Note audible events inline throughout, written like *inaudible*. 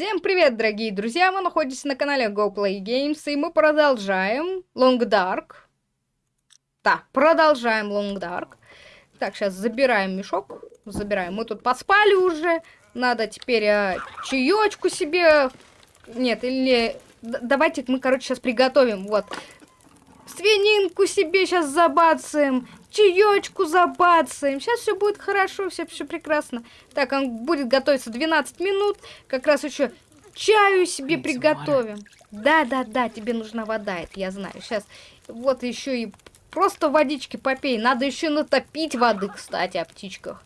Всем привет, дорогие друзья! Вы находитесь на канале Go Play Games, и мы продолжаем Long Dark. Да, продолжаем Long Dark. Так, сейчас забираем мешок. Забираем. Мы тут поспали уже. Надо теперь э, чаечку себе... Нет, или... Давайте мы, короче, сейчас приготовим. Вот. Свининку себе сейчас забацаем чаечку забацаем. Сейчас все будет хорошо, все, все прекрасно. Так, он будет готовиться 12 минут. Как раз еще чаю себе приготовим. Да-да-да, тебе нужна вода, это я знаю. Сейчас вот еще и просто водички попей. Надо еще натопить воды, кстати, о птичках.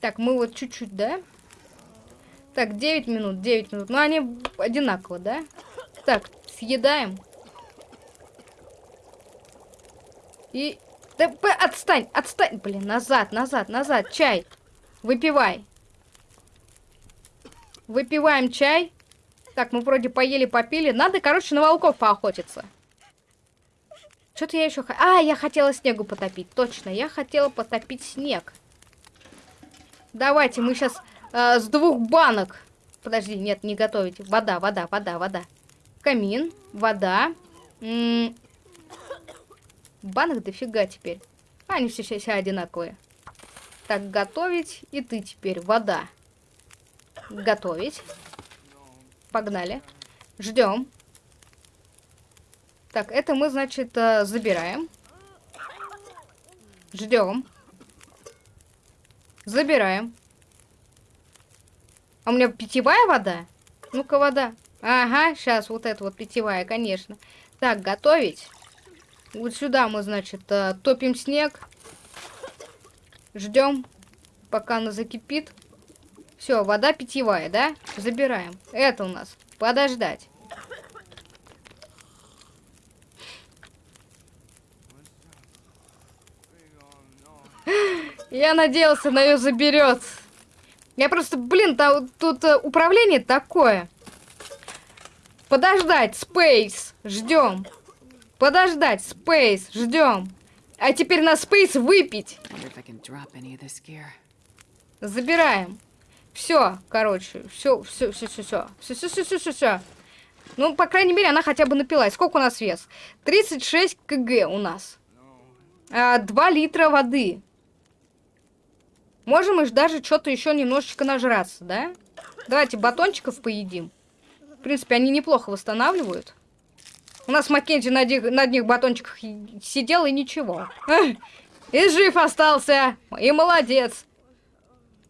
Так, мы вот чуть-чуть, да? Так, 9 минут, 9 минут. Ну, они одинаково, да? Так, съедаем. И да отстань, отстань. Блин, назад, назад, назад. Чай. Выпивай. Выпиваем чай. Так, мы вроде поели, попили. Надо, короче, на волков поохотиться. Что-то я еще... А, я хотела снегу потопить. Точно, я хотела потопить снег. Давайте, мы сейчас э, с двух банок... Подожди, нет, не готовить. Вода, вода, вода, вода. Камин, вода. М Банок дофига теперь. Они все, все одинаковые. Так, готовить. И ты теперь. Вода. Готовить. Погнали. Ждем. Так, это мы, значит, э, забираем. Ждем. Забираем. А у меня питьевая вода? Ну-ка, вода. Ага, сейчас вот это вот питьевая, конечно. Так, готовить. Вот сюда мы, значит, э, топим снег. Ждем, пока она закипит. Все, вода питьевая, да? Забираем. Это у нас. Подождать. Я надеялся, на ее заберет. Я просто, блин, там, тут uh, управление такое. Подождать, Space. Ждем. Подождать, Space, ждем. А теперь на Space выпить. Забираем. Все, короче, все, все, все, все, все, все, все, все, все, все, все. Ну, по крайней мере, она хотя бы напилась. Сколько у нас вес? 36 кг у нас. А, 2 литра воды. Можем и даже что-то еще немножечко нажраться, да? Давайте батончиков поедим. В принципе, они неплохо восстанавливают. У нас Маккензи на, на одних батончиках сидел и ничего. И жив остался. И молодец.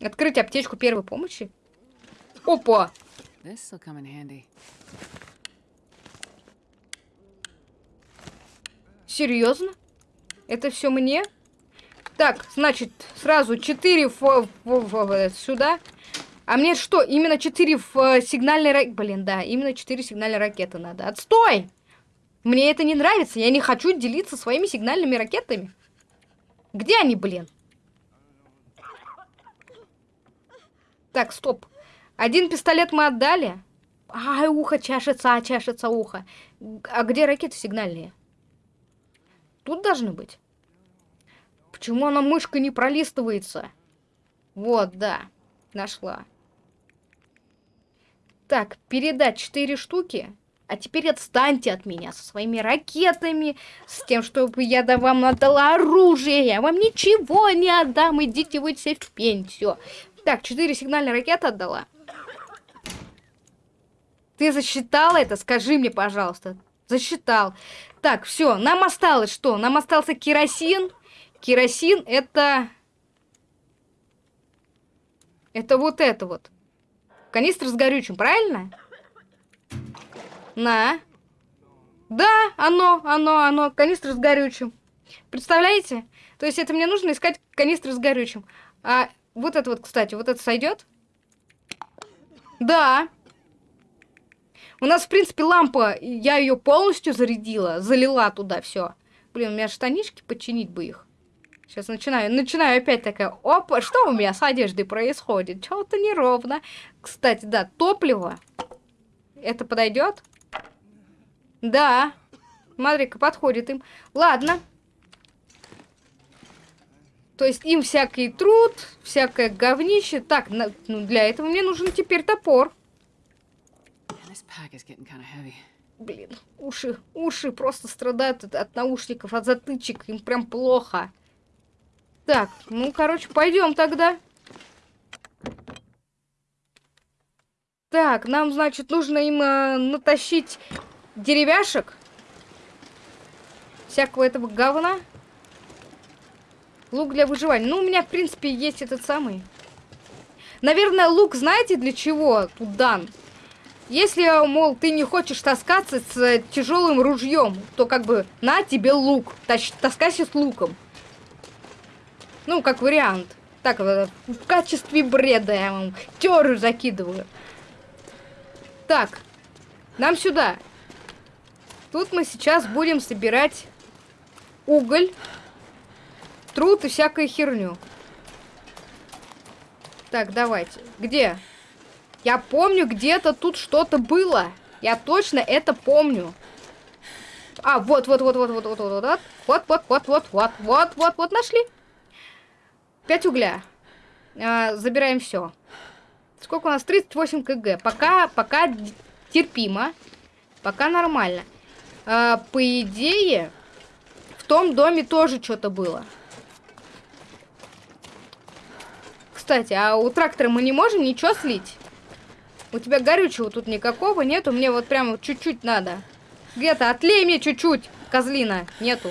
Открыть аптечку первой помощи. Опа. Серьезно? Это все мне? Так, значит, сразу 4 сюда. А мне что, именно 4 сигнальной ракеты? Блин, да, именно 4 сигнальной ракеты надо. Отстой! Мне это не нравится. Я не хочу делиться своими сигнальными ракетами. Где они, блин? Так, стоп. Один пистолет мы отдали. Ай, ухо чашется, а чашется ухо. А где ракеты сигнальные? Тут должны быть. Почему она мышка не пролистывается? Вот, да. Нашла. Так, передать 4 штуки. А теперь отстаньте от меня со своими ракетами, с тем, чтобы я да вам отдала оружие. Я вам ничего не отдам, идите вы все в все. Так, четыре сигнальные ракеты отдала. Ты засчитала это? Скажи мне, пожалуйста. Засчитал. Так, все, нам осталось что? Нам остался керосин. Керосин это... Это вот это вот. Канистр с горючим, правильно? На. Да, оно, оно, оно. Канистр с горючим. Представляете? То есть это мне нужно искать канистры с горючим. А вот это вот, кстати, вот это сойдет? Да. У нас, в принципе, лампа, я ее полностью зарядила, залила туда все. Блин, у меня штанишки, починить бы их. Сейчас начинаю, начинаю опять такая, опа, что у меня с одеждой происходит? Чего-то неровно. Кстати, да, топливо. Это подойдет? Да. Смотри-ка, подходит им. Ладно. То есть им всякий труд, всякое говнище. Так, на, ну, для этого мне нужен теперь топор. Блин, уши, уши просто страдают от, от наушников, от затычек. Им прям плохо. Так, ну, короче, пойдем тогда. Так, нам, значит, нужно им э, натащить деревяшек. Всякого этого говна. Лук для выживания. Ну, у меня, в принципе, есть этот самый. Наверное, лук, знаете, для чего тут дан? Если, мол, ты не хочешь таскаться с тяжелым ружьем, то как бы на тебе лук. Таскайся с луком. Ну, как вариант. Так, в качестве бреда я вам теорию закидываю. Так, нам сюда. Тут мы сейчас будем собирать уголь, труд и всякую херню. Так, давайте. Где? Я помню, где-то тут что-то было. Я точно это помню. А, вот, вот, вот, вот, вот, вот, вот, вот, вот, вот, вот, вот, вот, вот, вот, вот, нашли. Пять угля. А, забираем все. Сколько у нас? 38 кг. Пока, пока терпимо. Пока нормально. А, по идее, в том доме тоже что-то было. Кстати, а у трактора мы не можем ничего слить? У тебя горючего тут никакого нету. Мне вот прям чуть-чуть надо. Где-то отлей мне чуть-чуть, козлина. Нету.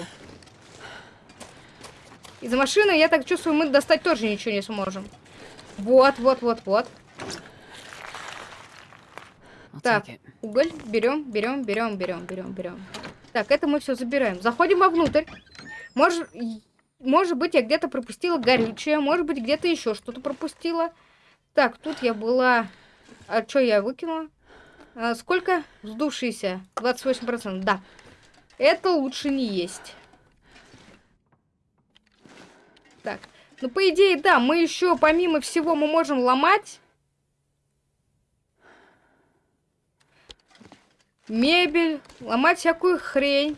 Из машины, я так чувствую, мы достать тоже ничего не сможем. Вот, вот, вот, вот. Так, уголь берем, берем, берем, берем, берем, берем. Так, это мы все забираем. Заходим вовнутрь. Может, может быть, я где-то пропустила горючее, может быть, где-то еще что-то пропустила. Так, тут я была... А что я выкинула? А, сколько? Сдувшиеся. 28%. Да. Это лучше не есть. Так. Ну, по идее, да, мы еще, помимо всего, мы можем ломать. Мебель. Ломать всякую хрень.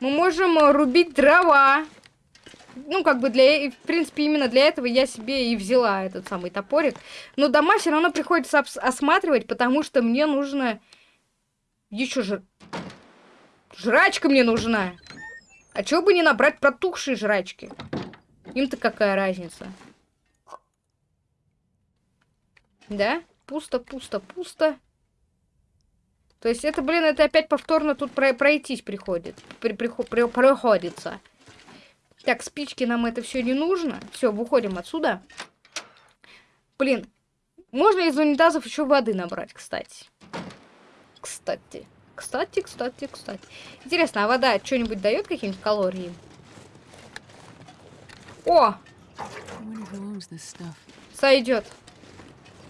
Мы можем рубить дрова ну, как бы для, в принципе, именно для этого я себе и взяла этот самый топорик. Но дома все равно приходится осматривать, потому что мне нужно еще жр... Жрачка мне нужна. А чего бы не набрать протухшие жрачки? Им-то какая разница? Да? Пусто, пусто, пусто. То есть это, блин, это опять повторно тут пройтись приходит. При, при, при, приходится. Так, спички нам это все не нужно. Все, выходим отсюда. Блин, можно из унитазов еще воды набрать, кстати. Кстати. Кстати, кстати, кстати. Интересно, а вода что-нибудь дает какие-нибудь калории? О! Сойдет.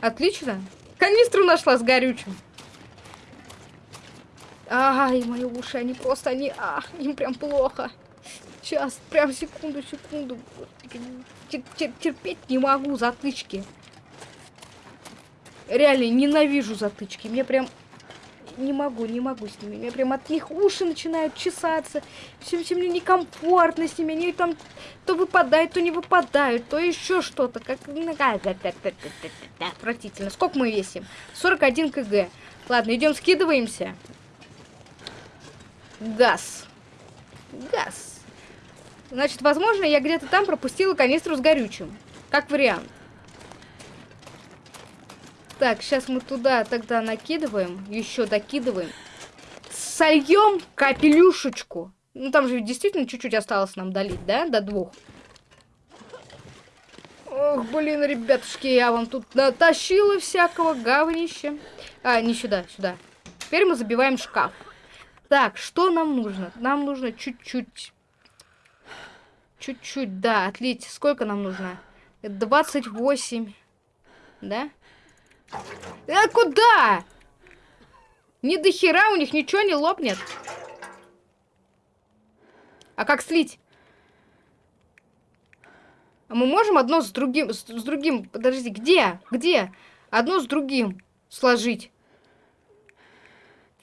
Отлично. Канистру нашла с горючим. Ай, мои уши, они просто, они, а, им прям плохо. Сейчас, прям секунду, секунду. Тер -тер Терпеть не могу затычки. Реально, ненавижу затычки. Мне прям... Не могу, не могу с ними. Мне прям от них уши начинают чесаться. Все, все мне некомфортно с ними. Они там то выпадают, то не выпадают, то еще что-то. Как... Отвратительно. Сколько мы весим? 41 кг. Ладно, идем скидываемся. Газ. Газ. Значит, возможно, я где-то там пропустила канистру с горючим. Как вариант. Так, сейчас мы туда тогда накидываем. Еще докидываем. Сольем капелюшечку. Ну, там же действительно чуть-чуть осталось нам долить, да? До двух. Ох, блин, ребятушки, я вам тут натащила всякого говнища. А, не сюда, сюда. Теперь мы забиваем шкаф. Так, что нам нужно? Нам нужно чуть-чуть Чуть-чуть, да, отлить. Сколько нам нужно? 28. Да? А куда? Ни до хера у них ничего не лопнет. А как слить? А мы можем одно с другим, с, с другим, подожди, где? Где? Одно с другим сложить.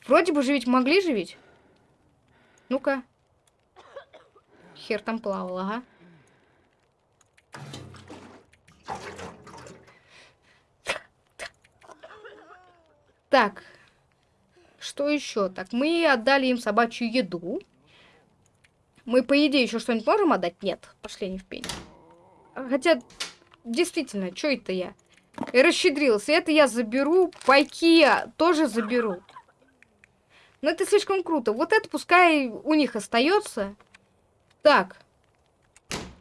Вроде бы же ведь могли же ведь. Ну-ка. Хер там плавал, ага. Так. что еще? Так, мы отдали им собачью еду. Мы, по идее, еще что-нибудь можем отдать? Нет, пошли не в пень. Хотя, действительно, что это я? И расщедрился. Это я заберу, пайки я тоже заберу. Но это слишком круто. Вот это пускай у них остается. Так.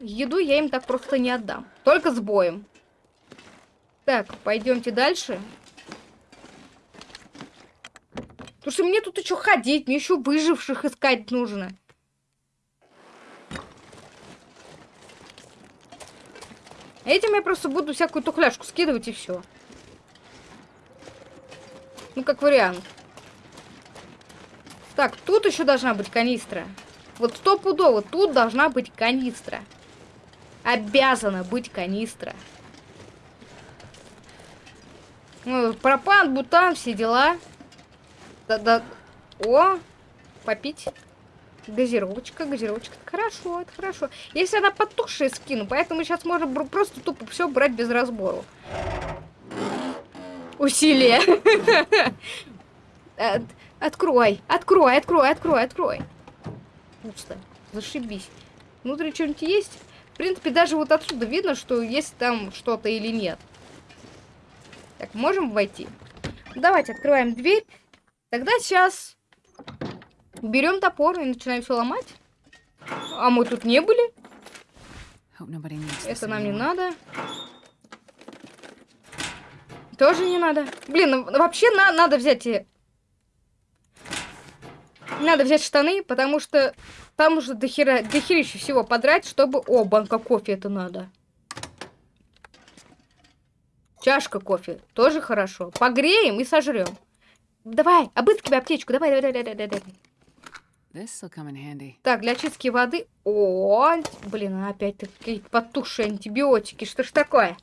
Еду я им так просто не отдам. Только с боем. Так, пойдемте дальше. Потому что мне тут еще ходить, мне еще выживших искать нужно. Этим я просто буду всякую тухляшку скидывать и все. Ну, как вариант. Так, тут еще должна быть канистра. Вот стопудово, тут должна быть канистра. Обязана быть канистра. Ну, пропан, бутан, все дела. Да-да. О, попить. Газировочка, газировочка. Это хорошо, это хорошо. Если она потухшая, скину. Поэтому сейчас можем просто тупо все брать без разбору. Усилие. *laughs* Открой, открой, открой, открой, открой. Пусто. Зашибись. Внутри что-нибудь есть? В принципе, даже вот отсюда видно, что есть там что-то или нет. Так, можем войти? Давайте открываем дверь. Тогда сейчас берем топор и начинаем все ломать. А мы тут не были. Это нам не надо. Тоже не надо. Блин, ну, вообще на надо взять... Надо взять штаны, потому что там уже дохера, дохерища всего подрать, чтобы... О, банка кофе это надо. Чашка кофе. Тоже хорошо. Погреем и сожрем. Давай, обыскивай аптечку. Давай, давай, давай, давай, давай. Так, для очистки воды... О, блин, опять потухшие антибиотики. Что ж такое?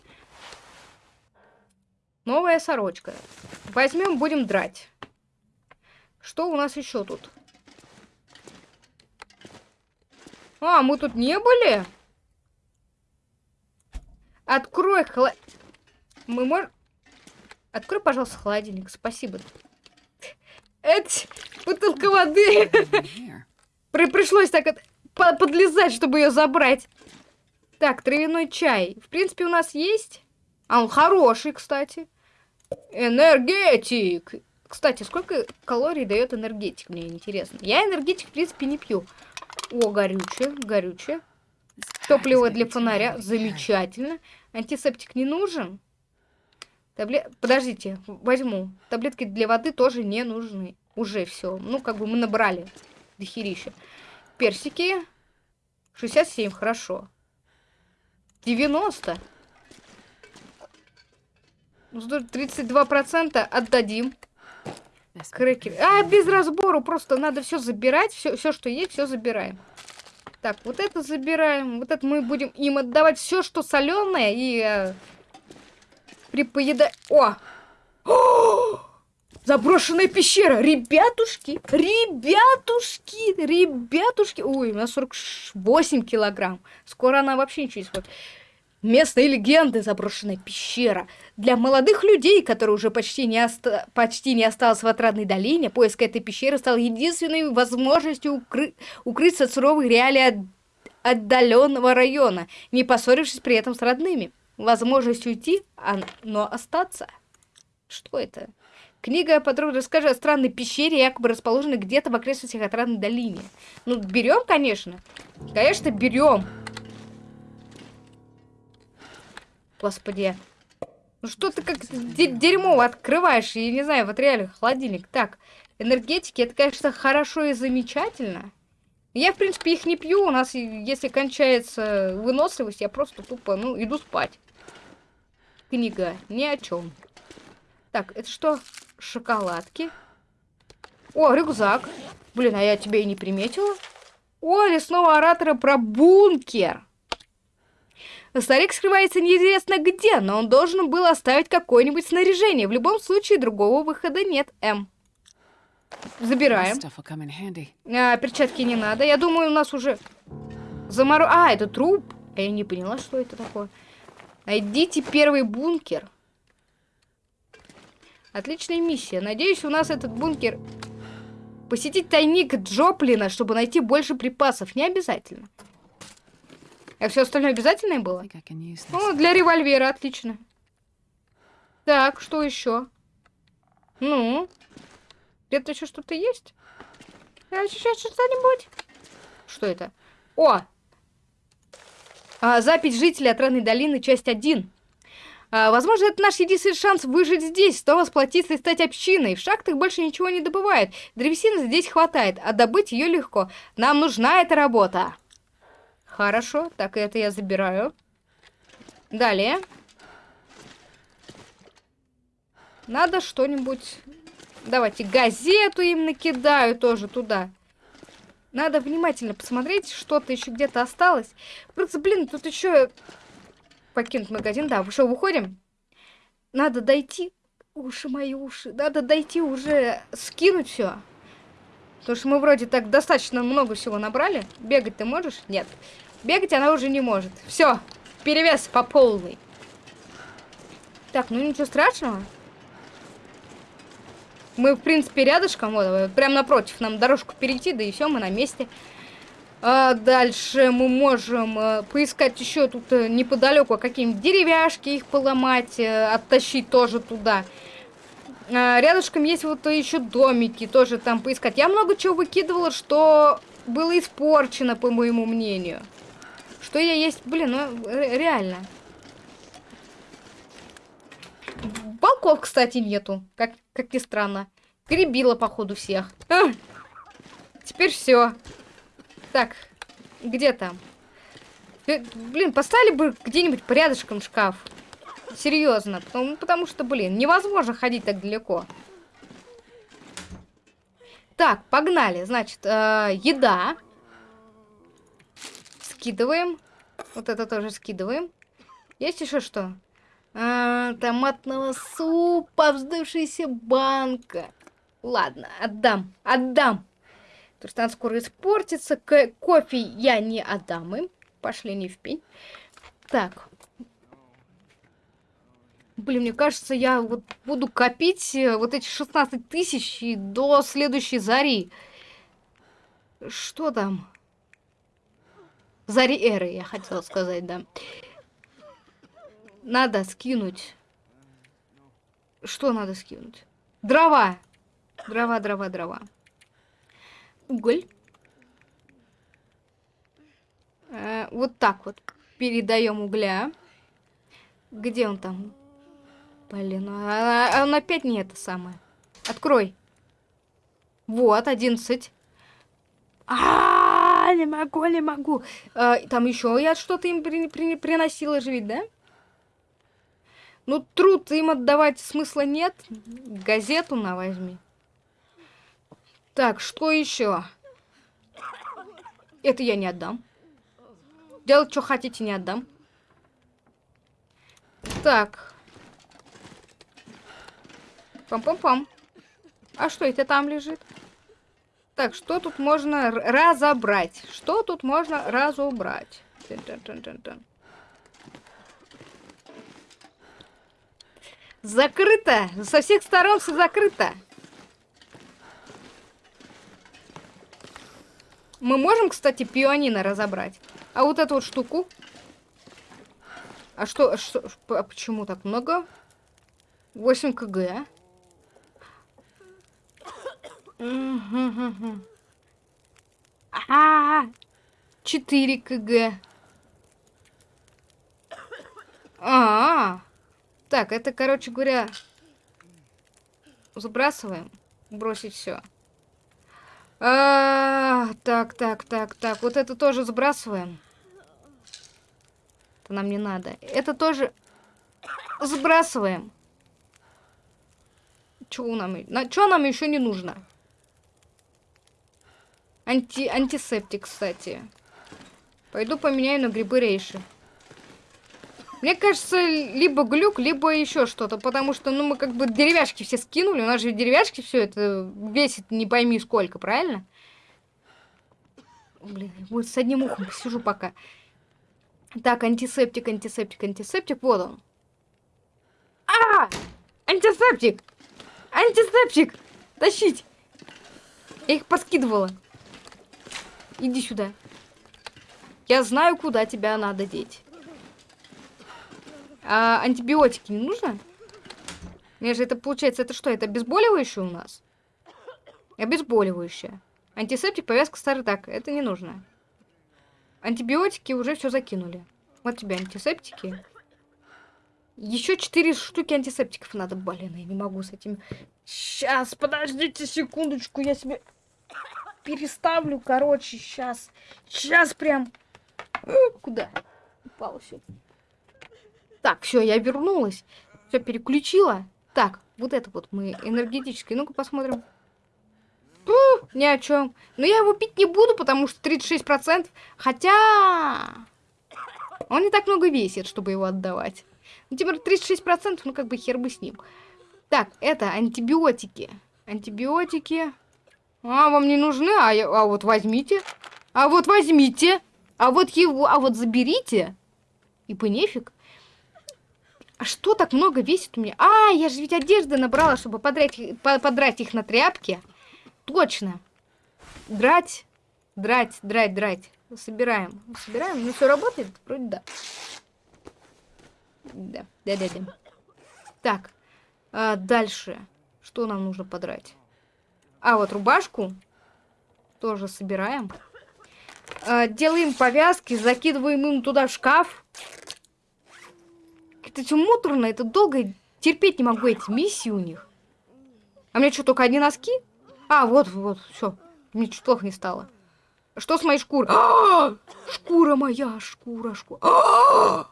Новая сорочка. Возьмем, будем драть. Что у нас еще тут? А, мы тут не были? Открой холод... Мы можем... Открой, пожалуйста, холодильник. Спасибо. Это бутылка воды. При пришлось так от... подлезать, чтобы ее забрать. Так, травяной чай. В принципе, у нас есть. А он хороший, кстати. Энергетик. Кстати, сколько калорий дает энергетик, мне интересно. Я энергетик, в принципе, не пью. О, горючее, горючее. Топливо для фонаря. Замечательно. Антисептик не нужен. Таблет... Подождите, возьму. Таблетки для воды тоже не нужны. Уже все. Ну, как бы мы набрали дохерища. Персики. 67, хорошо. 90. 32% отдадим. Крекер. А, без разбору. Просто надо все забирать. Все, все, что есть, все забираем. Так, вот это забираем. Вот это мы будем им отдавать все, что соленое. И э, при. О! О! Заброшенная пещера! Ребятушки! Ребятушки! Ребятушки! Ой, у нас 48 килограмм. Скоро она вообще ничего не сходит. Местные легенды, заброшенная пещера. Для молодых людей, которые уже почти не, оста... почти не осталось в отрадной долине, поиск этой пещеры стал единственной возможностью укры... укрыться от суровых реалий от... отдаленного района, не поссорившись при этом с родными возможность уйти, а, но остаться. Что это? Книга подробно расскажет о странной пещере, якобы расположенной где-то в окрестностях отрадной долины. Ну, берем, конечно. Конечно, берем. Господи. Ну что ты как дерьмо открываешь, я не знаю, вот реально холодильник. Так, энергетики, это, конечно, хорошо и замечательно. Я, в принципе, их не пью. У нас, если кончается выносливость, я просто тупо, ну, иду спать. Книга ни о чем. Так, это что? Шоколадки. О, рюкзак. Блин, а я тебя и не приметила. О, лесного оратора про бункер. Старик скрывается неизвестно где, но он должен был оставить какое-нибудь снаряжение. В любом случае, другого выхода нет, М. Забираем. А, перчатки не надо. Я думаю, у нас уже заморо... А, это труп. Я не поняла, что это такое. Найдите первый бункер. Отличная миссия. Надеюсь, у нас этот бункер Посетить тайник Джоплина, чтобы найти больше припасов. Не обязательно. А все остальное обязательное было? Ну, для револьвера отлично. Так, что еще? Ну? Где-то еще что-то есть? Сейчас что-нибудь? Что это? О! А, запись жителей Отрадной долины, часть 1. А, возможно, это наш единственный шанс выжить здесь, снова сплотиться и стать общиной. В шахтах больше ничего не добывают. Древесины здесь хватает, а добыть ее легко. Нам нужна эта работа. Хорошо, так это я забираю. Далее. Надо что-нибудь... Давайте газету им накидаю тоже туда. Надо внимательно посмотреть, что-то еще где-то осталось. Просто, блин, тут еще... Покинуть магазин, да, что, выходим? Надо дойти... Уши мои уши. Надо дойти уже, скинуть все. Потому что мы вроде так достаточно много всего набрали. Бегать ты можешь? Нет. Бегать она уже не может. Все, перевес по полной. Так, ну ничего страшного. Мы, в принципе, рядышком, вот, прям напротив, нам дорожку перейти, да и все, мы на месте. А дальше мы можем э, поискать еще тут э, неподалеку какие-нибудь деревяшки, их поломать, э, оттащить тоже туда. А, рядышком есть вот еще домики, тоже там поискать. Я много чего выкидывала, что было испорчено, по моему мнению. Что я есть, блин, ну реально. Балков, кстати, нету, как, как ни странно. Перебила, походу, всех. А! *laughs* Теперь все. Так, где там? Блин, поставили бы где-нибудь порядочком шкаф. Серьезно. Потому, потому что, блин, невозможно ходить так далеко. Так, погнали. Значит, э, еда. Скидываем. Вот это тоже скидываем. Есть еще что? А, томатного супа, вздувшаяся банка. Ладно, отдам, отдам. Потому что она скоро испортится. К кофе я не отдам им. Пошли не в пень. Так. Блин, мне кажется, я вот буду копить э, вот эти 16 тысяч до следующей зари. Что там? Зари эры, я хотела сказать, да. Надо скинуть. Что надо скинуть? Дрова. Дрова, дрова, дрова. Уголь. Э, вот так вот передаем угля. Где он там? Блин, а, а он опять не это самое. Открой. Вот, 11. А, -а, -а не могу, не могу. А, там еще я что-то им при, при, приносила же да? Ну, труд им отдавать смысла нет. Газету на возьми. Так, что еще? Это я не отдам. Делать, что хотите, не отдам. Так. Пам-пам-пам. А что это там лежит? Так, что тут можно разобрать? Что тут можно разобрать? Закрыто! Со всех сторон все закрыто. Мы можем, кстати, пианино разобрать. А вот эту вот штуку? А что, что а почему так много? 8 кг. А, 4 кг. А, -а, -а. Так, это, короче говоря, забрасываем. Бросить все. А, так, так, так, так. Вот это тоже сбрасываем. Это нам не надо. Это тоже сбрасываем. Чего нам, на, чего нам еще не нужно? Анти, антисептик, кстати. Пойду поменяю на грибы рейши. Мне кажется, либо глюк, либо еще что-то, потому что, ну, мы как бы деревяшки все скинули, у нас же деревяшки все это весит не пойми сколько, правильно? Блин, вот с одним ухом посижу пока. Так, антисептик, антисептик, антисептик, вот он. А! Антисептик! Антисептик! Тащить! Я их поскидывала. Иди сюда. Я знаю, куда тебя надо деть. А антибиотики не нужно? Мне же это получается, это что? Это обезболивающее у нас? Обезболивающее. Антисептик, повязка старый так. Это не нужно. Антибиотики уже все закинули. Вот тебе антисептики. Еще четыре штуки антисептиков надо. Блин, я не могу с этим. Сейчас, подождите секундочку, я себе переставлю, короче, сейчас. Сейчас прям. Куда? Упало все. Так, все, я вернулась. Все переключила. Так, вот это вот мы энергетический. Ну-ка посмотрим. Пу, ни о чем. Но я его пить не буду, потому что 36%. Хотя... Он не так много весит, чтобы его отдавать. Ну, теперь 36%, ну как бы хер бы с ним. Так, это антибиотики. Антибиотики. А, вам не нужны? А, а вот возьмите. А вот возьмите. А вот его, а вот заберите. И по нефиг. А что так много весит у меня? А, я же ведь одежды набрала, чтобы подрать, подрать их на тряпки. Точно. Драть, драть, драть, драть. Собираем. Собираем. Ну, все работает? Вроде да. Да, да, да, да. Так. А, дальше. Что нам нужно подрать? А, вот рубашку. Тоже собираем. А, делаем повязки, закидываем им туда в шкаф. Это все муторно, это долго. Терпеть не могу эти миссии у них. А мне что, только одни носки? А, вот, вот, все. Мне чуть плохо не стало. Что с моей шкурой? А! Шкура моя, шкура, шкура.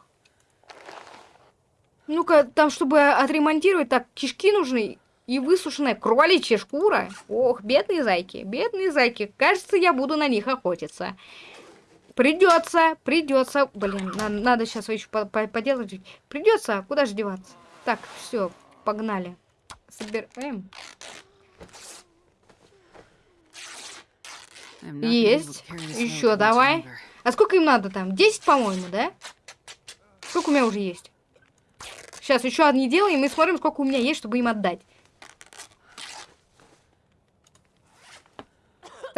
Ну-ка, там, чтобы отремонтировать, так, кишки нужны и высушенная кроличья шкура. Ох, бедные зайки, бедные зайки. Кажется, я буду на них охотиться. Придется, придется. Блин, на, надо сейчас еще по по поделать. Придется, куда же деваться? Так, все, погнали. Собираем. Есть. Еще давай. А сколько им надо там? 10, по-моему, да? Сколько у меня уже есть? Сейчас еще одни делаем и смотрим, сколько у меня есть, чтобы им отдать.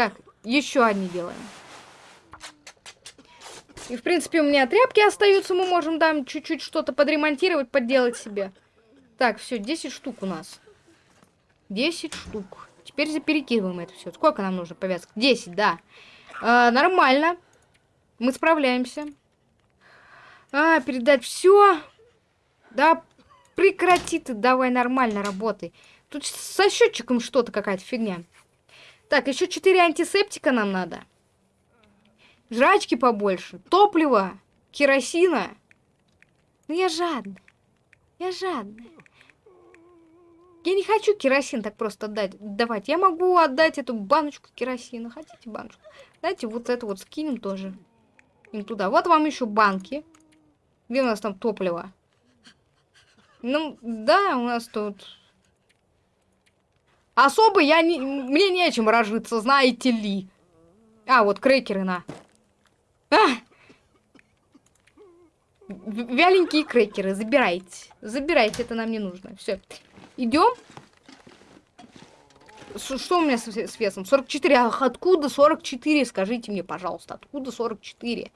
Так, еще одни делаем. И, в принципе, у меня тряпки остаются. Мы можем там чуть-чуть что-то подремонтировать, подделать себе. Так, все, 10 штук у нас. 10 штук. Теперь перекидываем это все. Сколько нам нужно повязок? 10, да. А, нормально. Мы справляемся. А, передать все. Да, прекрати ты, давай нормально работай. Тут со счетчиком что-то какая-то фигня. Так, еще 4 антисептика нам надо. Жрачки побольше, топлива, керосина. Ну я жадная. Я жадная. Я не хочу керосин так просто отдать, давать. Я могу отдать эту баночку керосина. Хотите баночку? Дайте вот это вот скинем тоже. Им туда. Вот вам еще банки. Где у нас там топливо? Ну, да, у нас тут Особо я не... Мне нечем разжиться, знаете ли. А, вот крекеры на. А! Вяленькие крекеры, забирайте. Забирайте, это нам не нужно. Все. Идем. Что у меня с, с весом? 44. Ах, откуда 44? Скажите мне, пожалуйста, откуда 44?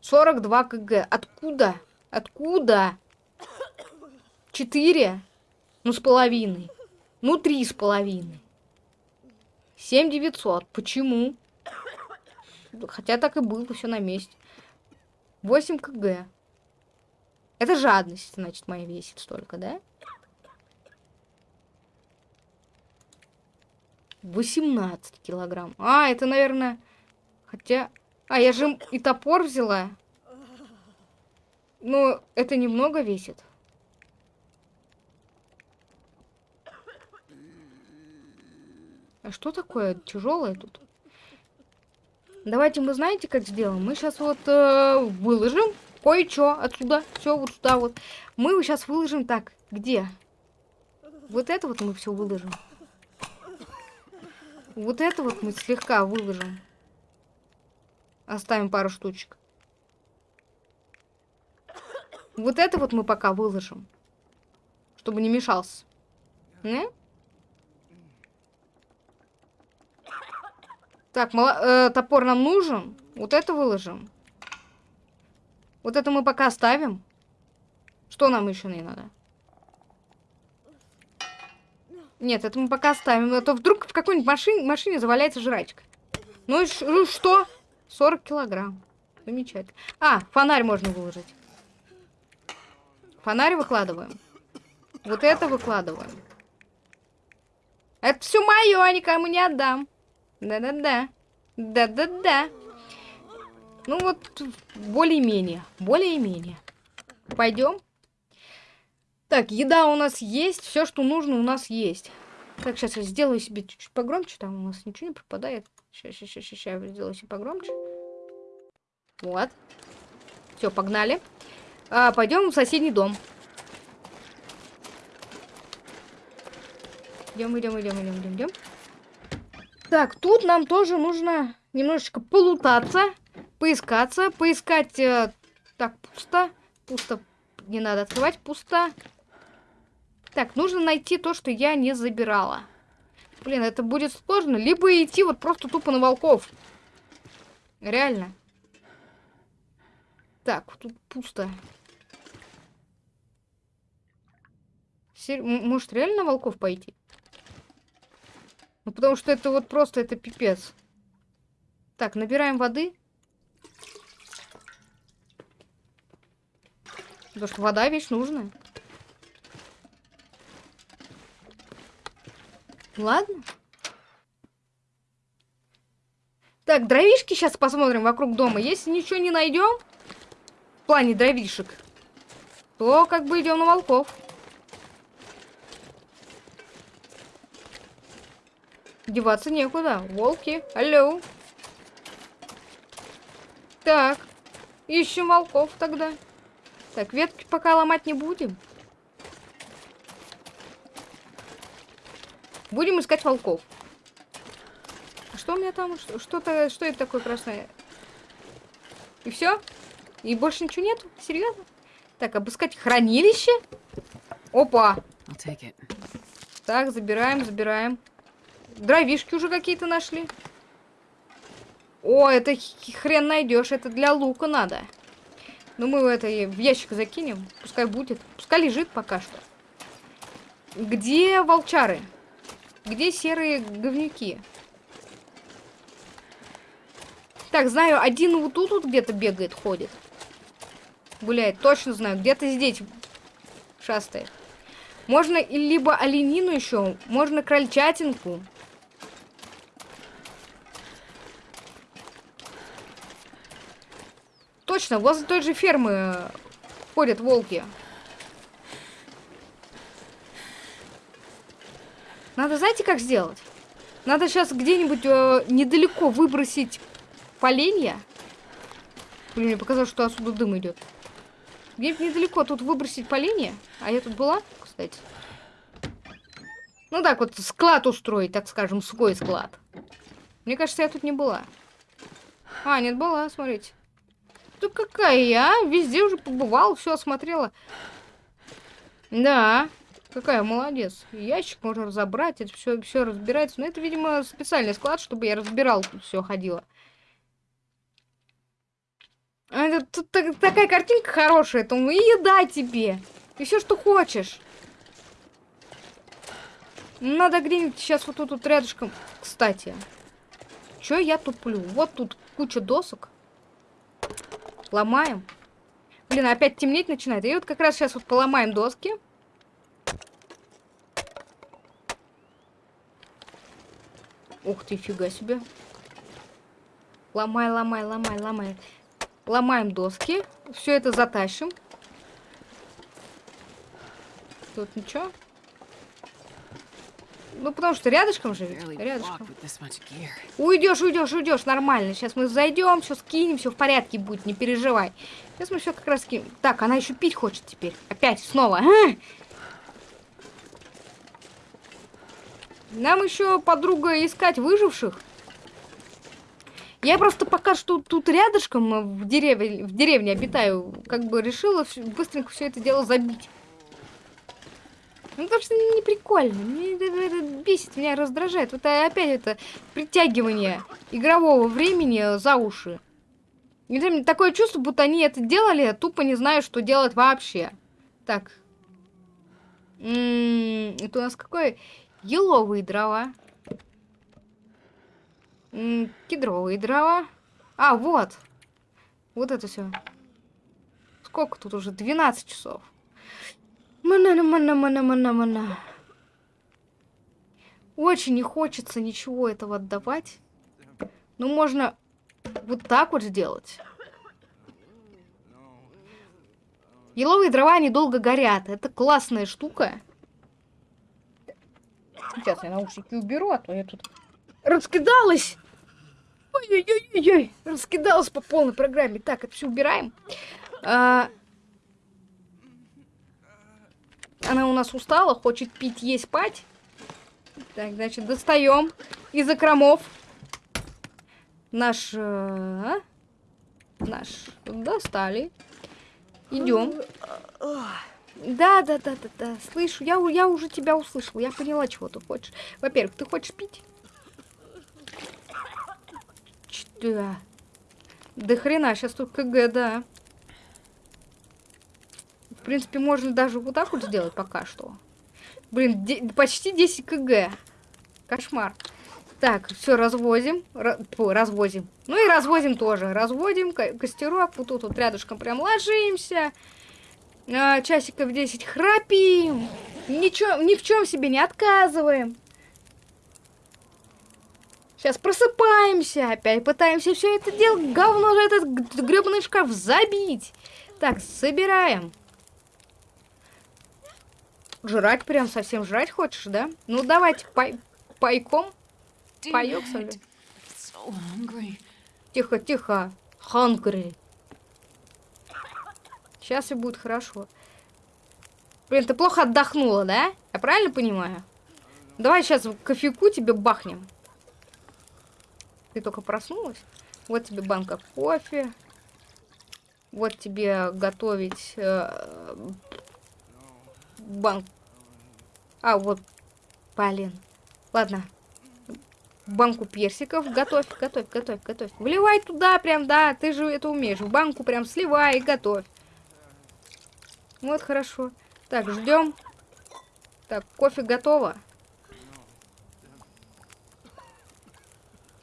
42 кг. Откуда? Откуда? 4? Ну, с половиной. Ну, три с половиной. Семь девятьсот. Почему? Хотя так и было, все на месте. 8 кг. Это жадность, значит, моя весит столько, да? 18 килограмм. А, это, наверное... Хотя... А, я же и топор взяла. Но это немного весит. А что такое тяжелое тут? Давайте мы знаете, как сделаем? Мы сейчас вот э, выложим кое-что отсюда. Все вот сюда вот. Мы сейчас выложим так. Где? Вот это вот мы все выложим. Вот это вот мы слегка выложим. Оставим пару штучек. Вот это вот мы пока выложим. Чтобы не мешался. Не? Так, э, топор нам нужен. Вот это выложим. Вот это мы пока оставим. Что нам еще не надо? Нет, это мы пока оставим. А то вдруг в какой-нибудь машине, машине заваляется жрачка. Ну и ну что? 40 килограмм. Замечательно. А, фонарь можно выложить. Фонарь выкладываем. Вот это выкладываем. Это все мое, никому не отдам. Да-да-да. Да-да-да. Ну вот, более-менее. Более-менее. Пойдем. Так, еда у нас есть. Все, что нужно, у нас есть. Так, сейчас я сделаю себе чуть-чуть погромче. Там у нас ничего не пропадает. Сейчас, сейчас, сейчас, я сделаю себе погромче. Вот. Все, погнали. А, пойдем в соседний дом. Идем, идем, идем, идем, идем, идем. Так, тут нам тоже нужно немножечко полутаться, поискаться, поискать... Э, так, пусто. Пусто. Не надо открывать, пусто. Так, нужно найти то, что я не забирала. Блин, это будет сложно. Либо идти вот просто тупо на волков. Реально. Так, тут пусто. Сер... Может, реально на волков пойти? Ну, потому что это вот просто, это пипец. Так, набираем воды. Потому что вода вещь нужная. Ладно. Так, дровишки сейчас посмотрим вокруг дома. Если ничего не найдем, в плане дровишек, то как бы идем на волков. Деваться некуда. Волки, алло. Так, ищем волков тогда. Так, ветки пока ломать не будем. Будем искать волков. Что у меня там? Что-то, что это такое красное? И все? И больше ничего нет? Серьезно? Так, обыскать хранилище? Опа! Так, забираем, забираем. Дровишки уже какие-то нашли. О, это хрен найдешь. Это для лука надо. Ну, мы это в ящик закинем. Пускай будет. Пускай лежит пока что. Где волчары? Где серые говнюки? Так, знаю, один вот тут вот где-то бегает, ходит гуляет. Точно знаю, где-то здесь шастает. Можно либо оленину еще, можно крольчатинку. Точно, возле той же фермы ходят волки. Надо, знаете, как сделать? Надо сейчас где-нибудь э, недалеко выбросить поленья. Блин, мне показалось, что отсюда дым идет. Где-нибудь недалеко тут выбросить по линии. А я тут была, кстати. Ну так вот, склад устроить, так скажем, свой склад. Мне кажется, я тут не была. А, нет, была, смотрите. Тут какая я? Везде уже побывала, все осмотрела. Да, какая молодец. Ящик можно разобрать, это все, все разбирается. Но это, видимо, специальный склад, чтобы я разбирал тут все ходила. А, тут так, такая картинка хорошая, то и еда тебе. И все, что хочешь. Надо где-нибудь сейчас вот тут вот рядышком. Кстати, что я туплю? Вот тут куча досок. Ломаем. Блин, опять темнеть начинает. И вот как раз сейчас вот поломаем доски. Ух ты, фига себе. Ломай, ломай, ломай, ломай. Ломаем доски. Все это затащим. Тут ничего. Ну, потому что рядышком же. Рядышком. Уйдешь, уйдешь, уйдешь. Нормально. Сейчас мы зайдем, все скинем, все в порядке будет, не переживай. Сейчас мы все как раз скинем. Так, она еще пить хочет теперь. Опять, снова. А! Нам еще подруга искать выживших. Я просто пока что тут рядышком э, в деревне, в деревне обитаю, как бы решила быстренько все это дело забить. Ну, потому что не прикольно. Мне это, это бесит, меня раздражает. Вот опять это притягивание игрового времени за уши. Такое чувство, будто они это делали, а тупо не знаю, что делать вообще. Так. М -м -м, это у нас какое? Еловые дрова. М -м, кедровые дрова. А, вот. Вот это все. Сколько тут уже? 12 часов. Мана, мана, мана, мана, мана. Очень не хочется ничего этого отдавать. Ну, можно вот так вот сделать. Еловые дрова недолго горят. Это классная штука. Сейчас я наушники уберу, а то я тут раскидалась. Ой-ой-ой-ой, раскидалась по полной программе. Так, это все убираем. А... Она у нас устала, хочет пить, есть, спать. Так, значит, достаем из окромов наш... Э, наш... Достали. Идем. Да, да, да, да, да. Слышу, я, я уже тебя услышал. Я поняла, чего ты хочешь. Во-первых, ты хочешь пить? Да. Да хрена, сейчас тут КГ, да. В принципе, можно даже вот так вот сделать пока что. Блин, почти 10 КГ. Кошмар. Так, все, развозим. Развозим. Ну и развозим тоже. Разводим костерок. Вот тут вот рядышком прям ложимся. А, часиков 10 храпим. Ничего, ни в чем себе не отказываем. Сейчас просыпаемся, опять пытаемся все это дело, говно же этот гребаный шкаф забить. Так, собираем. Жрать прям совсем жрать хочешь, да? Ну давайте пай пайком. Паёк, ли? Тихо, тихо. Hungry. Сейчас и будет хорошо. Блин, ты плохо отдохнула, да? Я правильно понимаю? Давай сейчас кофейку тебе бахнем. Ты только проснулась? Вот тебе банка кофе. Вот тебе готовить э, банк. А, вот, блин. Ладно. Банку персиков. Готовь, готовь, готовь, готовь. Вливай туда прям, да, ты же это умеешь. В банку прям сливай и готовь. Вот, хорошо. Так, ждем. Так, кофе готово.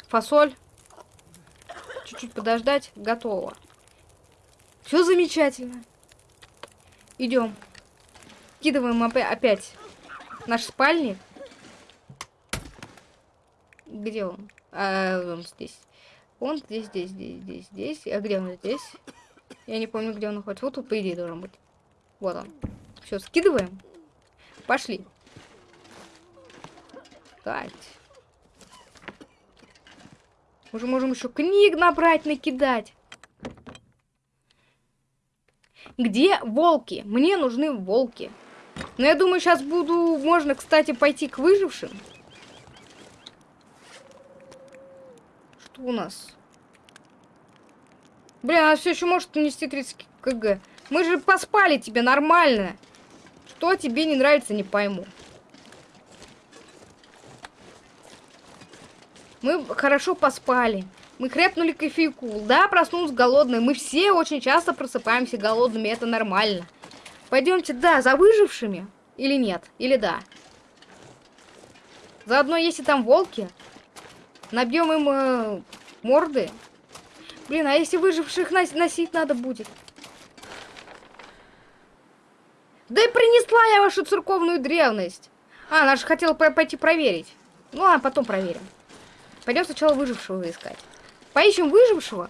Фасоль. Чуть-чуть подождать. Готово. Все замечательно. Идем. Кидываем опять наш спальник. Где он? А, он здесь. Он здесь, здесь, здесь, здесь, здесь. А где он здесь? Я не помню, где он находится. Вот тут, по идее, должен быть. Вот он. Все, скидываем. Пошли. Так. Мы же можем еще книг набрать, накидать. Где волки? Мне нужны волки. Но я думаю, сейчас буду... Можно, кстати, пойти к выжившим. Что у нас? Блин, она все еще может нести 30 кг. Мы же поспали тебе нормально. Что тебе не нравится, не пойму. Мы хорошо поспали. Мы крепнули кофейку. Да, проснулся голодный. Мы все очень часто просыпаемся голодными. Это нормально. Пойдемте, да, за выжившими. Или нет? Или да? Заодно, если там волки, набьем им э, морды. Блин, а если выживших носить надо будет? Да и принесла я вашу церковную древность. А, она же хотела пойти проверить. Ну, а потом проверим. Пойдем сначала выжившего искать. Поищем выжившего.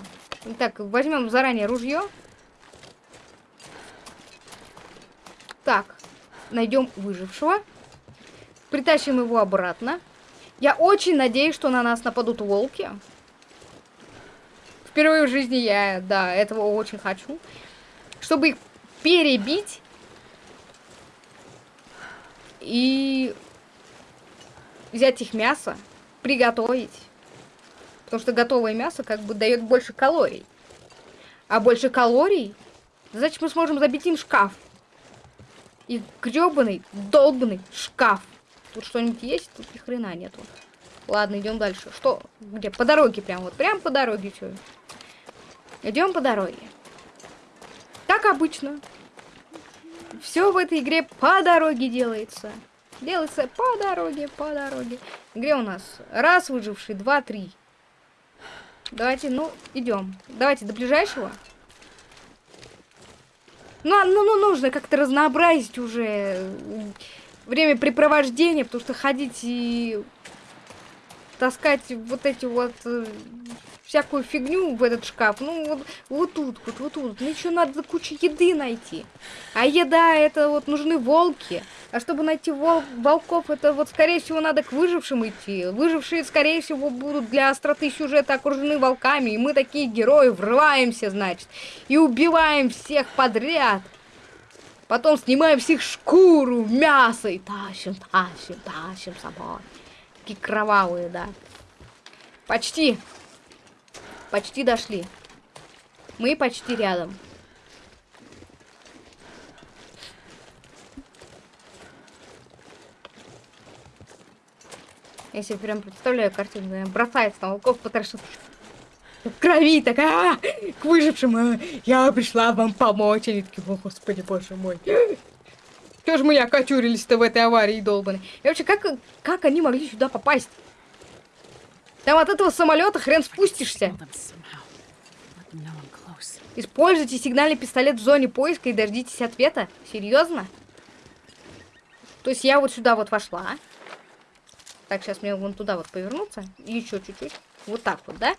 Так, возьмем заранее ружье. Так, найдем выжившего. Притащим его обратно. Я очень надеюсь, что на нас нападут волки. Впервые в жизни я, да, этого очень хочу. Чтобы их перебить. И взять их мясо приготовить. Потому что готовое мясо как бы дает больше калорий. А больше калорий, значит мы сможем забить им шкаф. И гребаный, долбанный шкаф. Тут что-нибудь есть? Тут ни хрена нету. Ладно, идем дальше. Что? Где? По дороге прям. Вот прям по дороге что? Идем по дороге. Как обычно. Все в этой игре по дороге делается. Делается по дороге, по дороге. Где у нас? Раз выживший, два, три. Давайте, ну, идем. Давайте до ближайшего. Ну, а, ну, ну нужно как-то разнообразить уже времяпрепровождение, потому что ходить и таскать вот эти вот э, всякую фигню в этот шкаф, ну вот, вот тут, вот, вот тут, ну еще надо кучу еды найти. А еда это вот нужны волки. А чтобы найти вол волков, это вот скорее всего надо к выжившим идти. Выжившие скорее всего будут для остроты сюжета окружены волками, и мы такие герои врываемся, значит, и убиваем всех подряд. Потом снимаем них шкуру, мясо и тащим, тащим, тащим собой. Такие кровавые, да. Почти. Почти дошли. Мы почти рядом. Я себе прям представляю картину, бросается на волков, потрошит в крови такая, а, к выжившим, а, я пришла вам помочь. Они такие, о, господи, боже мой. Что же мы окочурились-то в этой аварии долбанной? И вообще, как, как они могли сюда попасть? Там от этого самолета хрен спустишься. Используйте сигнальный пистолет в зоне поиска и дождитесь ответа. Серьезно? То есть я вот сюда вот вошла. Так, сейчас мне вон туда вот повернуться. Еще чуть-чуть. Вот так вот, да?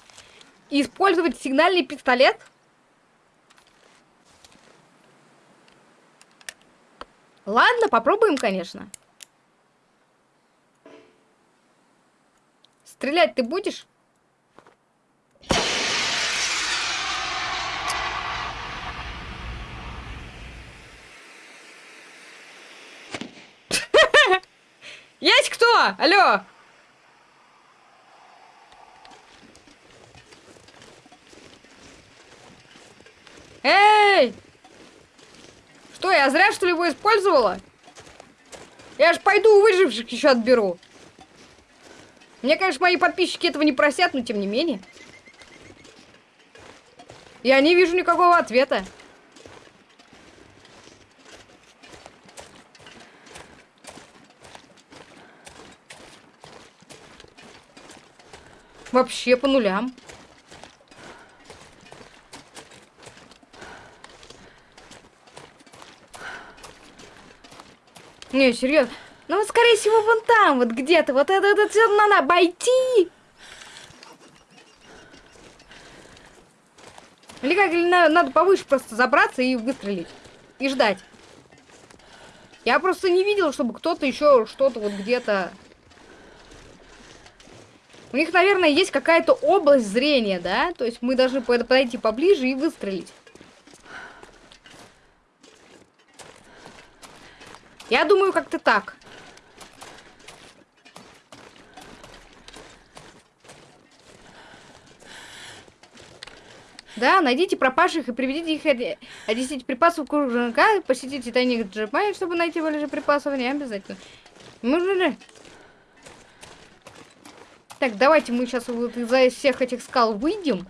Использовать сигнальный пистолет. Ладно, попробуем, конечно. Стрелять ты будешь? *laughs* Есть кто? Алло! Эй! Что, я зря, что ли, его использовала? Я ж пойду у выживших еще отберу. Мне, конечно, мои подписчики этого не просят, но тем не менее. Я не вижу никакого ответа. Вообще по нулям. Не, серьезно. Ну, вот, скорее всего, вон там, вот где-то. Вот это, это все надо обойти. Или как, или надо, надо повыше просто забраться и выстрелить. И ждать. Я просто не видел, чтобы кто-то еще что-то вот где-то... У них, наверное, есть какая-то область зрения, да? То есть мы должны подойти поближе и выстрелить. Я думаю, как-то так. Да, найдите пропавших и приведите их одесить припасов кружка, посетите тайник Джепай, чтобы найти больше припасов, не обязательно. Можно ли? Так, давайте мы сейчас вот из-за всех этих скал выйдем.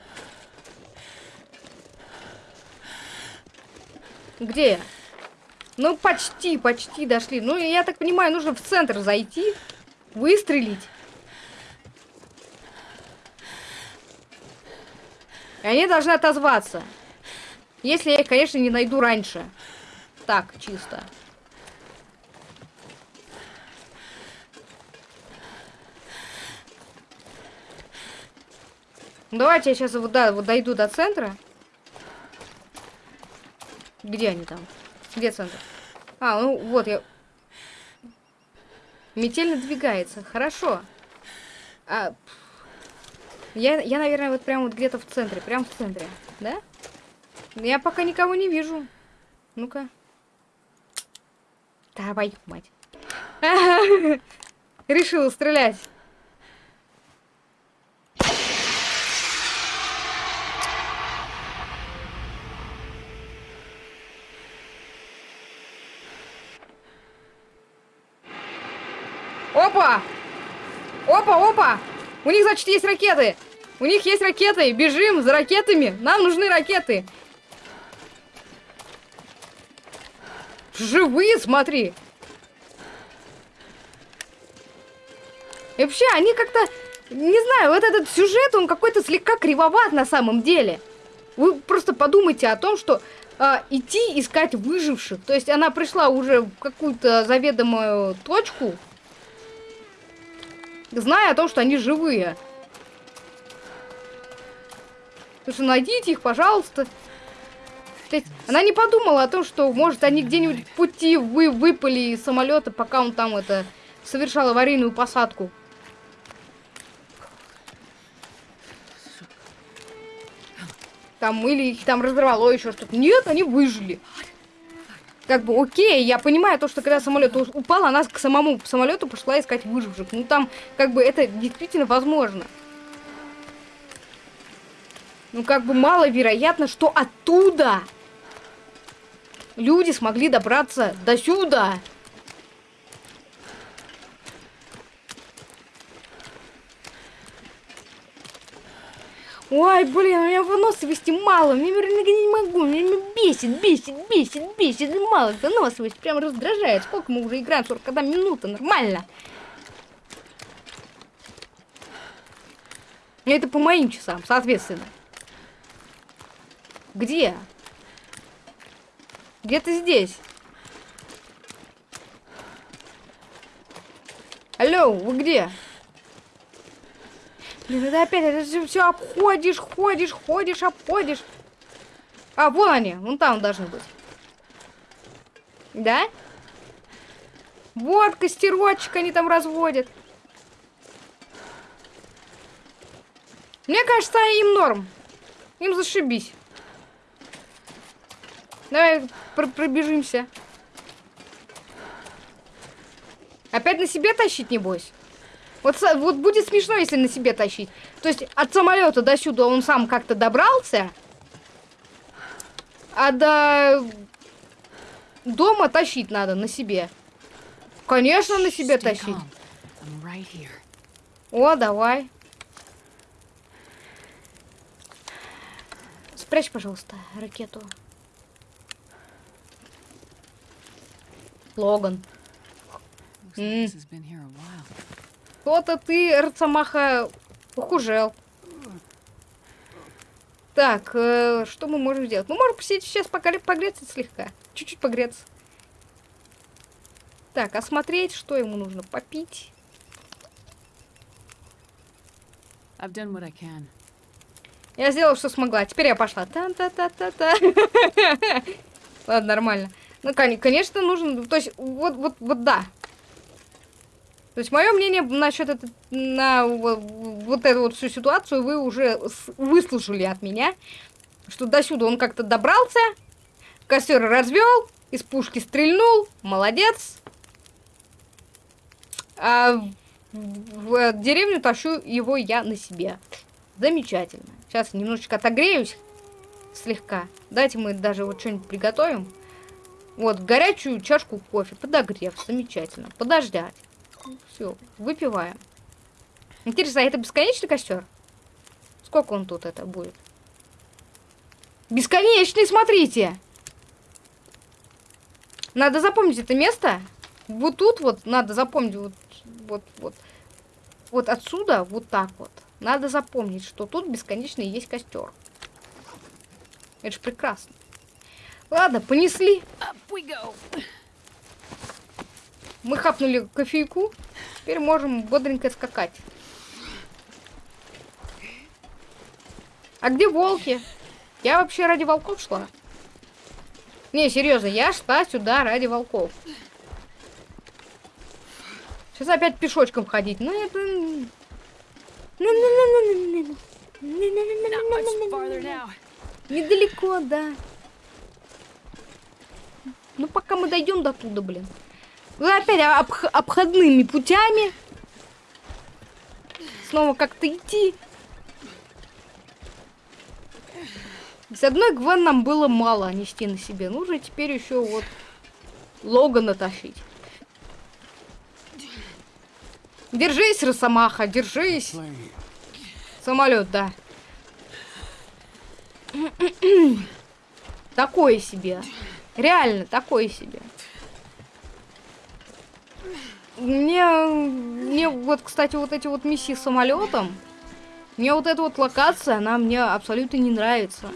Где я? Ну, почти, почти дошли. Ну, я так понимаю, нужно в центр зайти, выстрелить. И они должны отозваться. Если я их, конечно, не найду раньше. Так, чисто. Давайте я сейчас вот, да, вот дойду до центра. Где они там? Где центр? А, ну вот я... Метель надвигается. Хорошо. А... Я, я, наверное, вот прямо вот где-то в центре. Прям в центре. Да? Я пока никого не вижу. Ну-ка. Давай, мать. *laughs* Решила стрелять. Опа! Опа, опа! У них, значит, есть ракеты. У них есть ракеты. Бежим за ракетами. Нам нужны ракеты. Живые, смотри. И вообще, они как-то... Не знаю, вот этот сюжет, он какой-то слегка кривоват на самом деле. Вы просто подумайте о том, что э, идти искать выживших. То есть она пришла уже в какую-то заведомую точку, зная о том, что они живые. Что найдите их, пожалуйста. Она не подумала о том, что, может, они где-нибудь в пути вы выпали из самолета, пока он там это совершал аварийную посадку. Там или их там разорвало еще что-то. Нет, они выжили. Как бы, окей, я понимаю то, что когда самолет упал, она к самому самолету пошла искать выживших. Ну там, как бы, это действительно возможно. Ну, как бы маловероятно, что оттуда люди смогли добраться до сюда. Ой, блин, у меня выносливости мало, мне не могу, меня бесит, бесит, бесит, бесит, мало выносливость, прям раздражает. Сколько мы уже играем, 41 минута, нормально. Это по моим часам, соответственно. Где? Где ты здесь? Алло, вы где? Блин, это опять, это все, все обходишь, ходишь, ходишь, обходишь. А, вон они, вон там должны быть. Да? Вот костерочек они там разводят. Мне кажется, им норм. Им зашибись. Давай пр пробежимся. Опять на себе тащить, небось? Вот, вот будет смешно, если на себе тащить. То есть от самолета до сюда он сам как-то добрался, а до дома тащить надо на себе. Конечно, на себе тащить. О, давай. Спрячь, пожалуйста, ракету. Логан. Кто-то ты, Рцамаха, похужел. Так, э, что мы можем сделать? Мы можем посидеть сейчас погре погреться слегка. Чуть-чуть погреться. Так, осмотреть, что ему нужно попить. Я сделала, что смогла. Теперь я пошла. Та-та-та-та-та. *laughs* Ладно, нормально. Ну, конечно, нужно... То есть, вот, вот, вот да. То есть, мое мнение насчет это, на вот, эту вот всю ситуацию вы уже выслушали от меня. Что до сюда он как-то добрался, костер развел, из пушки стрельнул, молодец. А в деревню тащу его я на себе. Замечательно. Сейчас немножечко отогреюсь слегка. Давайте мы даже вот что-нибудь приготовим. Вот, горячую чашку кофе, подогрев, замечательно. Подождать. Все, выпиваем. Интересно, а это бесконечный костер? Сколько он тут это будет? Бесконечный, смотрите! Надо запомнить это место. Вот тут вот надо запомнить вот, вот, вот. Вот отсюда, вот так вот. Надо запомнить, что тут бесконечный есть костер. Это же прекрасно. Ладно, понесли. Мы хапнули кофейку. Теперь можем бодренько скакать. А где волки? Я вообще ради волков шла. Не, серьезно, я шла сюда ради волков. Сейчас опять пешочком ходить. Ну это... Недалеко, да. Ну, пока мы дойдем до туда, блин. Вы опять обх обходными путями. Снова как-то идти. С одной Гвен нам было мало нести на себе. Нужно теперь еще вот Логана тащить. Держись, Росомаха, держись. Самолет, да. Такое себе. Реально, такое себе. Мне, мне вот, кстати, вот эти вот миссии с самолетом, мне вот эта вот локация, она мне абсолютно не нравится.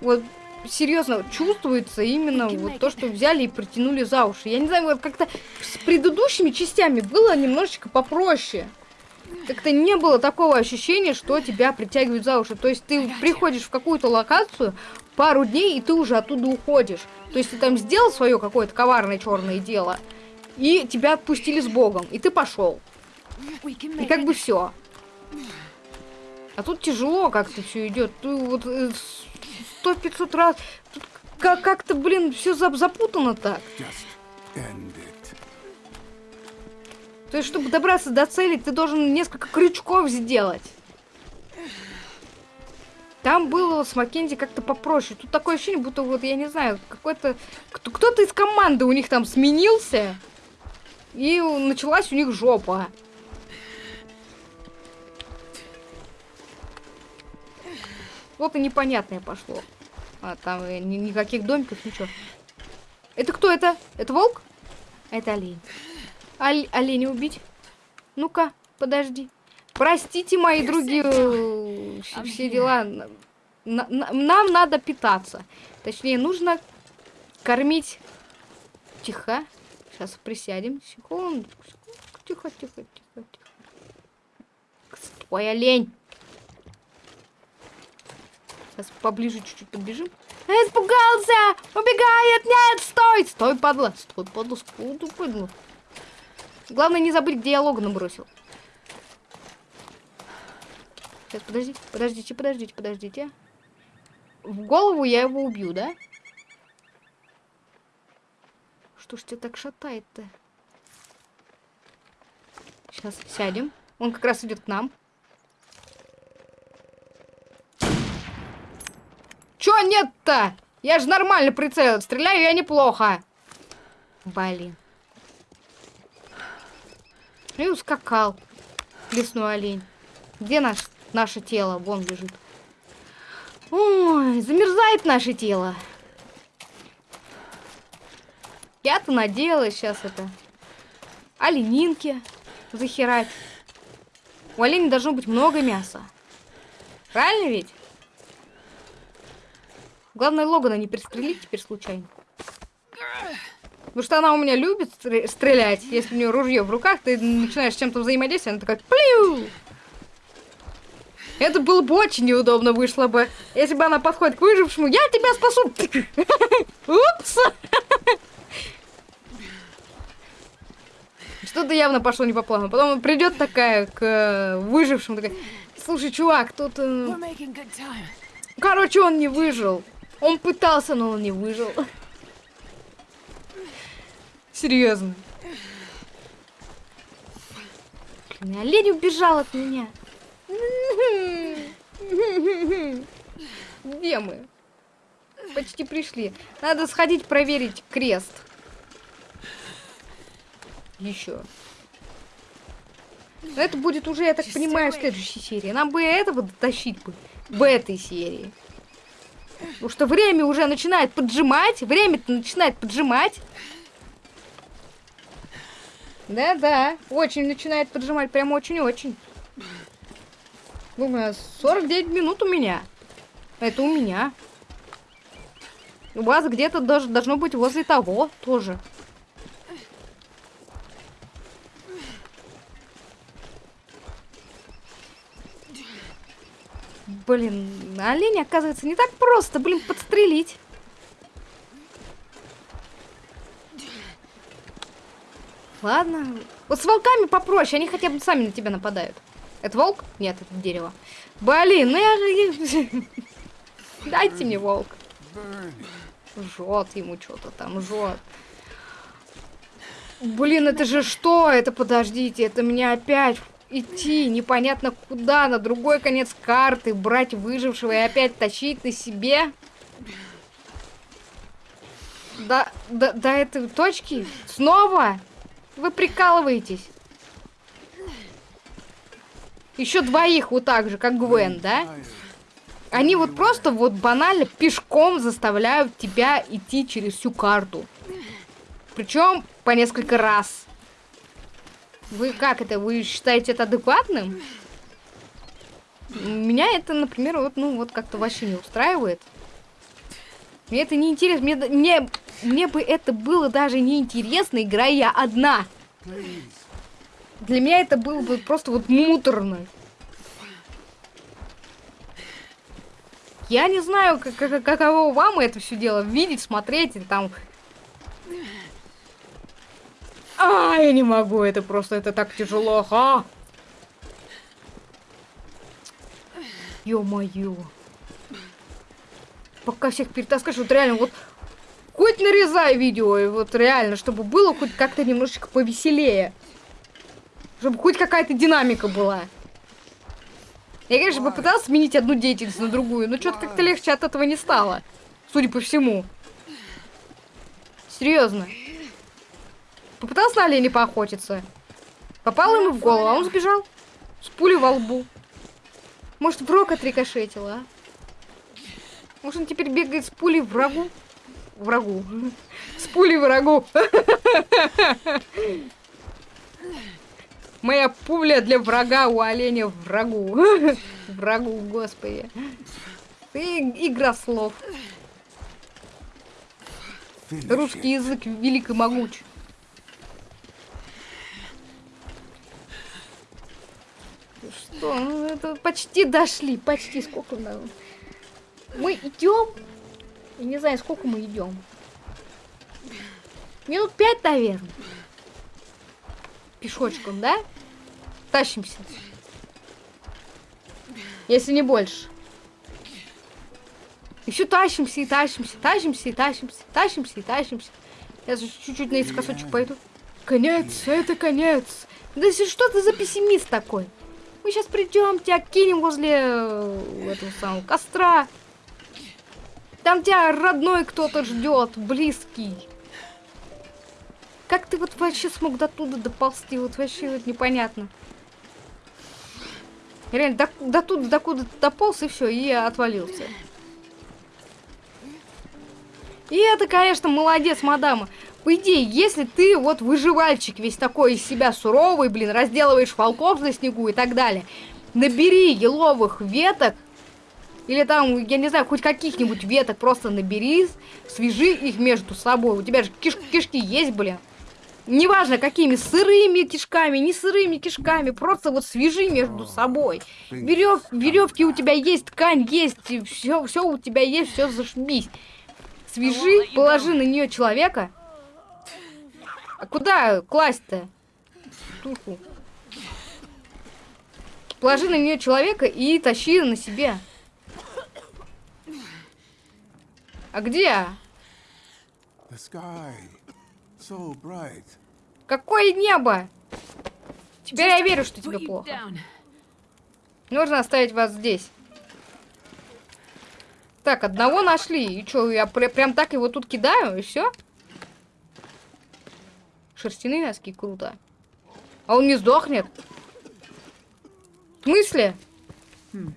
Вот серьезно чувствуется именно вот то, что взяли и притянули за уши. Я не знаю, вот как-то с предыдущими частями было немножечко попроще. Как-то не было такого ощущения, что тебя притягивают за уши. То есть ты приходишь в какую-то локацию пару дней, и ты уже оттуда уходишь. То есть ты там сделал свое какое-то коварное черное дело, и тебя отпустили с Богом, и ты пошел. И как бы все. А тут тяжело как-то все идет. Ты вот э, сто пятьсот раз. Тут как-то, блин, все запутано так. То есть, чтобы добраться до цели, ты должен несколько крючков сделать. Там было с Маккензи как-то попроще. Тут такое ощущение, будто вот, я не знаю, какой-то... Кто-то из команды у них там сменился. И началась у них жопа. Что-то непонятное пошло. А, там э, ни никаких домиков, ничего. Это кто это? Это волк? Это олень. Оль оленя убить? Ну-ка, подожди. Простите, мои другие э, все дела. нам надо питаться. Точнее, нужно кормить. Тихо. Сейчас присядем. Секунду. Тихо, тихо, тихо, тихо. Стой, олень. Сейчас поближе чуть-чуть подбежим. Испугался! Убегает! Нет, стой! Стой, падла! Стой, падла, стой, падла. Главное не забыть, где я Логана бросил. Сейчас, подождите, подождите, подождите, подождите. В голову я его убью, да? Что ж тебя так шатает-то? Сейчас сядем. Он как раз идет к нам. Чё нет-то? Я же нормально прицелил. Стреляю я неплохо. Блин. И ускакал. Лесной олень. Где наш, наше тело? Вон лежит. Ой, замерзает наше тело. Я-то надеялась сейчас это. Оленинки захерать. У оленя должно быть много мяса. Правильно ведь? Главное, Логана не пристрелить теперь случайно. Потому что она у меня любит стрелять. Если у нее ружье в руках, ты начинаешь с чем-то взаимодействовать, она такая плю. Это было бы очень неудобно вышло бы, если бы она подходит к выжившему. Я тебя спасу! Упс! Что-то явно пошло не по плану. Потом придет такая к э, выжившему, такая, слушай, чувак, тут... Э... Короче, он не выжил. Он пытался, но он не выжил. Серьезно. Блин, олень убежал от меня. Где мы? Почти пришли. Надо сходить проверить крест. Еще. Но это будет уже, я так понимаю, в следующей серии. Нам бы этого дотащить бы в этой серии. Потому что время уже начинает поджимать. Время-то начинает поджимать. Да-да, очень начинает поджимать. Прям очень-очень. Думаю, 49 минут у меня. Это у меня. У вас где-то даже должно быть возле того тоже. Блин, олень, оказывается, не так просто, блин, подстрелить. Ладно. Вот с волками попроще, они хотя бы сами на тебя нападают. Это волк? Нет, это дерево. Блин, ну я же... *laughs* Дайте мне волк. Жжет ему что-то там, жжет. Блин, это же что? Это, подождите, это мне опять идти непонятно куда, на другой конец карты, брать выжившего и опять тащить на себе. До, до, до этой точки? Снова? Вы прикалываетесь. Еще двоих вот так же, как Гвен, да? Они вот просто вот банально пешком заставляют тебя идти через всю карту. Причем по несколько раз. Вы как это? Вы считаете это адекватным? Меня это, например, вот, ну, вот как-то вообще не устраивает. Мне это не интересно. Мне, мне, мне бы это было даже не интересно, играя я одна. Для меня это было бы просто вот муторно. Я не знаю, как, как, каково вам это все дело видеть, смотреть, и там а, я не могу, это просто, это так тяжело. А! Ё-моё. Пока всех перетаскаешь, вот реально, вот хоть нарезай видео, и вот реально, чтобы было хоть как-то немножечко повеселее. Чтобы хоть какая-то динамика была. Я, конечно, попыталась сменить одну деятельность на другую, но что-то как-то легче от этого не стало. Судя по всему. Серьезно. Попытался на оленя поохотиться. Попал ему в голову, а он сбежал. С пулей во лбу. Может, в рог отрикошетила, а? Может, он теперь бегает с пулей врагу? Врагу. *laughs* С пулей врагу. *laughs* Моя пуля для врага у оленя врагу. *laughs* Врагу, господи. Ты игра слов. Русский язык велик и могуч. Что? Ну, это почти дошли. Почти. Сколько нам? Мы идем. Я не знаю, сколько мы идем. Минут пять, наверное. Пешочком, да? Тащимся. Если не больше. И все тащимся и тащимся, тащимся и тащимся, тащимся и тащимся. Я чуть-чуть наискосочек пойду. Конец, это конец. Да что ты за пессимист такой? Мы сейчас придем, тебя кинем возле э, этого самого костра. Там тебя родной кто-то ждет, близкий. Как ты вот вообще смог до туда доползти? Вот вообще вот непонятно. Реально, до, до туда, до куда дополз и все, и отвалился. И это, конечно, молодец, мадама. По идее, если ты вот выживальчик весь такой из себя суровый, блин, разделываешь волков на снегу и так далее, набери еловых веток, или там, я не знаю, хоть каких-нибудь веток просто набери, свяжи их между собой. У тебя же киш кишки есть, блин. Неважно, какими, сырыми кишками, не сырыми кишками, просто вот свяжи между собой. Верев, веревки у тебя есть, ткань есть, все, все у тебя есть, все зашибись. Свяжи, положи на нее человека, а куда класть-то? Положи на нее человека и тащи на себе. А где? So Какое небо? Теперь я верю, что тебе плохо. Нужно оставить вас здесь. Так, одного нашли. И что, я пр прям так его тут кидаю, и все? Шерстяные носки, круто. А он не сдохнет? В смысле? Hmm.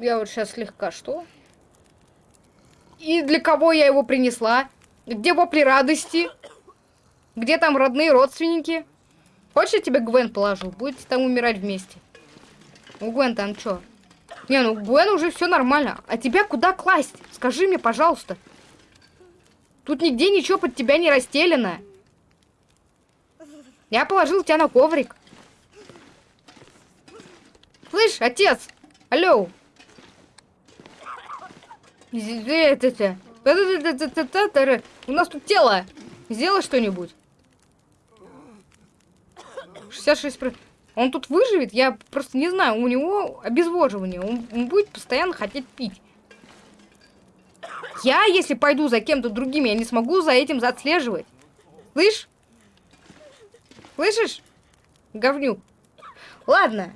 Я вот сейчас слегка что? И для кого я его принесла? Где вопли радости? Где там родные родственники? Хочешь, я тебе Гвен положу? Будете там умирать вместе. У Гвен там что? Не, ну Гвен уже все нормально. А тебя куда класть? Скажи мне, пожалуйста. Тут нигде ничего под тебя не расстелено. Я положил тебя на коврик. Слышь, отец! Алло! У нас тут тело. Сделай что-нибудь. 66 он тут выживет? Я просто не знаю. У него обезвоживание. Он, он будет постоянно хотеть пить. Я, если пойду за кем-то другим, я не смогу за этим отслеживать. Слышь? Слышишь? Говнюк. Ладно.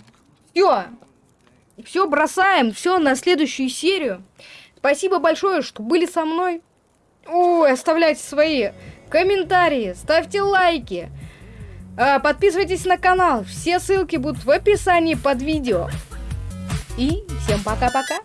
Все. Все бросаем. Все на следующую серию. Спасибо большое, что были со мной. Ой, оставляйте свои комментарии, ставьте лайки. А, подписывайтесь на канал. Все ссылки будут в описании под видео. И всем пока-пока.